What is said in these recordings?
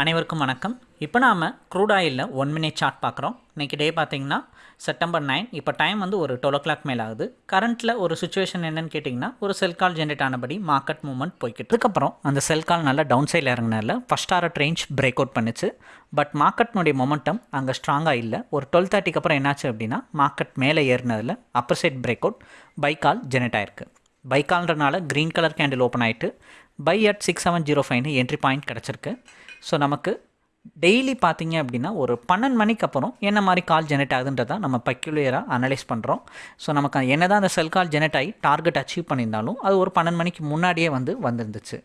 அனைவருக்கும் வணக்கம். இப்போ நாம் க்ரூட் ஆயிலில் ஒன் மினிட் சார்ட் பார்க்குறோம். இன்றைக்கி டே பார்த்தீங்கன்னா செப்டம்பர் நைன் இப்போ டைம் வந்து ஒரு டுவெல் ஓ கிளாக் மேலே ஆகுது. கரண்ட்டில் ஒரு சுச்சுவேஷன் என்னென்னு கேட்டிங்கன்னா ஒரு செல் கால் ஜென்ரேட் ஆனபடி மார்க்கெட் மூவ்மெண்ட் போய்கிட்டு அதுக்கப்புறம் அந்த செல் கால் நல்லா டவுன் சைடில் இறங்கினால first art range break out பண்ணுச்சு. பட் மார்க்கெட்னுடைய மொமெண்டம் அங்கே ஸ்ட்ராங்காக இல்லை. ஒரு டுவெல் தேர்ட்டிக்கு அப்புறம் என்னாச்சு அப்படின்னா மார்க்கெட் மேலே ஏறினதில் upper side break out buy call generate ஆயிருக்கு. பை கால்ன்றனால க்ரீன் கலர் கேண்டில் ஓப்பன் ஆகிட்டு buy at six seven zero ஃபைவ்னு என்ட்ரி பாயிண்ட் கிடச்சிருக்கு. ஸோ நமக்கு டெய்லி பார்த்தீங்க அப்படின்னா ஒரு பன்னெண்டு மணிக்கு அப்புறம் என்ன மாதிரி கால் ஜெனரேட் ஆகுதுன்றதை நம்ம பெக்யூலியராக அனலைஸ் பண்ணுறோம் ஸோ நமக்கு என்ன தான் அந்த செல் கால் ஜெனரேட் ஆகி டார்கெட் அச்சீவ் பண்ணியிருந்தாலும் அது ஒரு பன்னெண்டு மணிக்கு முன்னாடியே வந்து வந்துருந்துச்சு.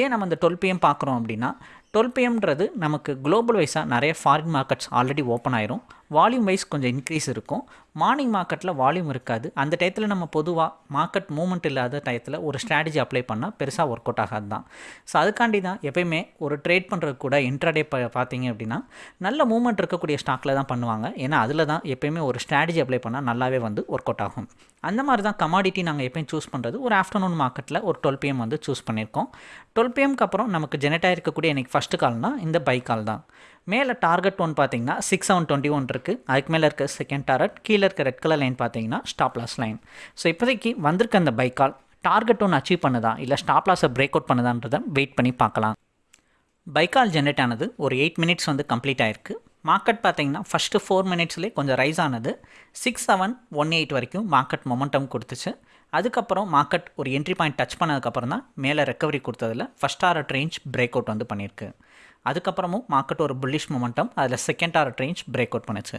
ஏன் நம்ம இந்த டுவெல் பிஎம் பார்க்குறோம் அப்படின்னா டுவெல் பிஎம்ன்றது நமக்கு குளோபல் வைஸாக நிறைய ஃபாரின் மார்க்கெட்ஸ் ஆல்ரெடி ஓப்பன் ஆயிரும். வால்யூம் வைஸ் கொஞ்சம் இன்க்ரீஸ் இருக்கும். மார்னிங் மார்க்கெட்டில் வால்யூம் இருக்காது. அந்த டயத்தில் நம்ம பொதுவாக மார்க்கெட் மூவ்மெண்ட் இல்லாத டயத்தில் ஒரு ஸ்ட்ராட்டஜி அப்ளை பண்ணால் பெருசாக ஒர்க் அவுட் ஆகாது தான். ஸோ அதுக்காண்டி தான் எப்பயுமே ஒரு ட்ரேட் பண்ணுறது கூட இன்ட்ராடே ப பார்த்தீங்க அப்படின்னா நல்ல மூவ்மெண்ட் இருக்கக்கூடிய ஸ்டாக்கில் தான் பண்ணுவாங்க. ஏன்னா அதில் தான் எப்பயுமே ஒரு ஸ்ட்ராட்டஜி அப்ளை பண்ணால் நல்லாவே வந்து ஒர்க் அவுட் ஆகும். அந்த மாதிரி தான் கமாடிட்டி நாங்கள் எப்பயும் சூஸ் பண்ணுறது ஒரு ஆஃப்டர்நூன் மார்க்கெட்டில் ஒரு டுவெல் பிஎம் வந்து சூஸ் பண்ணியிருக்கோம் டுவெல் பிஎம்க்கு அப்புறம் நமக்கு ஜெனரேட் இருக்கக்கூடிய எனக்கு ஃபஸ்ட்டு கால்னால் இந்த பை கால் தான். மேலே டார்கெட் ஒன் பார்த்தீங்கன்னா சிக்ஸ் செவன் டுவெண்ட்டி ஒன் இருக்குது அதுக்கு மேலே இருக்க செகண்ட் டார்கெட் கீழே இருக்க ரெட் கலர் லைன் பார்த்தீங்கன்னா ஸ்டாப் லாஸ் லைன் ஸோ இப்போதைக்கு வந்திருக்க அந்த பை கால் டார்கெட் ஒன்று அச்சீவ் பண்ணுதா? இல்லை ஸ்டாப் லாஸை பிரேக் அவுட் பண்ணுதான்றதை வெயிட் பண்ணி பார்க்கலாம். பைக்கால் ஜென்ரேட் ஆனது ஒரு எயிட் மினிட்ஸ் வந்து கம்ப்ளீட் ஆயிருக்கு. மார்க்கெட் பார்த்தீங்கன்னா ஃபஸ்ட்டு ஃபோர் மினிட்ஸ்லேயே கொஞ்சம் ரைஸ் ஆனது. சிக்ஸ் செவன் ஒன் எயிட் வரைக்கும் மார்க்கெட் மொமெண்டம் கொடுத்துச்சு. அதுக்கப்புறம் மார்க்கெட் ஒரு என்ட்ரி பாயிண்ட் டச் பண்ணதுக்கப்புறம் தான் மேலே recovery கொடுத்ததில் first art range break out வந்து பண்ணியிருக்கு. அதுக்கப்புறமும் மார்க்கெட் ஒரு புல்லிஷ் மொமெண்டம் அதில் second art range break out பண்ணுச்சு.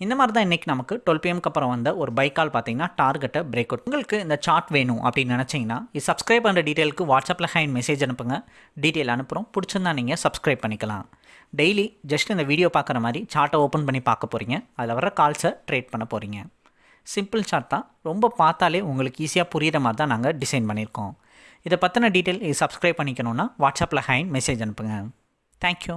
இந்த மாதிரி தான் இன்றைக்கி நமக்கு டுவெல் பிஎம்க்கு அப்புறம் வந்த ஒரு பைக்கால் பார்த்தீங்கன்னா டார்கெட்டை பிரேக் அவுட் உங்களுக்கு இந்த சார்ட் வேணும் அப்படின்னு நினச்சிங்கன்னா இது சப்ஸ்கிரைப் பண்ணுற டீட்டெயிலுக்கு வாட்ஸ்அப்பில் ஹேண்ட் மெசேஜ் அனுப்புங்க. டீட்டெயில் அனுப்புகிறோம் பிடிச்சிருந்தா நீங்கள் சப்ஸ்கிரைப் பண்ணிக்கலாம். டெய்லி ஜஸ்ட் இந்த வீடியோ பார்க்குற மாதிரி சார்ட்டை ஓப்பன் பண்ணி பார்க்க போகிறீங்க அதில் வர கால்ஸை ட்ரேட் பண்ண போகிறீங்க சிம்பிள் சார்ட் தான். ரொம்ப பார்த்தாலே உங்களுக்கு ஈஸியாக புரிகிற மாதிரி தான் நாங்கள் டிசைன் பண்ணியிருக்கோம். இதை பற்றின டீட்டெயில் சப்ஸ்கிரைப் பண்ணிக்கணுன்னா வாட்ஸ்அப்பில் ஹேண்ட் மெசேஜ் அனுப்புங்க. தேங்க்யூ